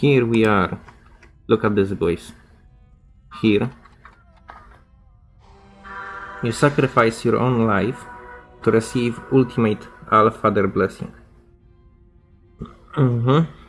here we are. Look at this, boys. Here. You sacrifice your own life to receive ultimate Alpha Father blessing. Mm-hmm.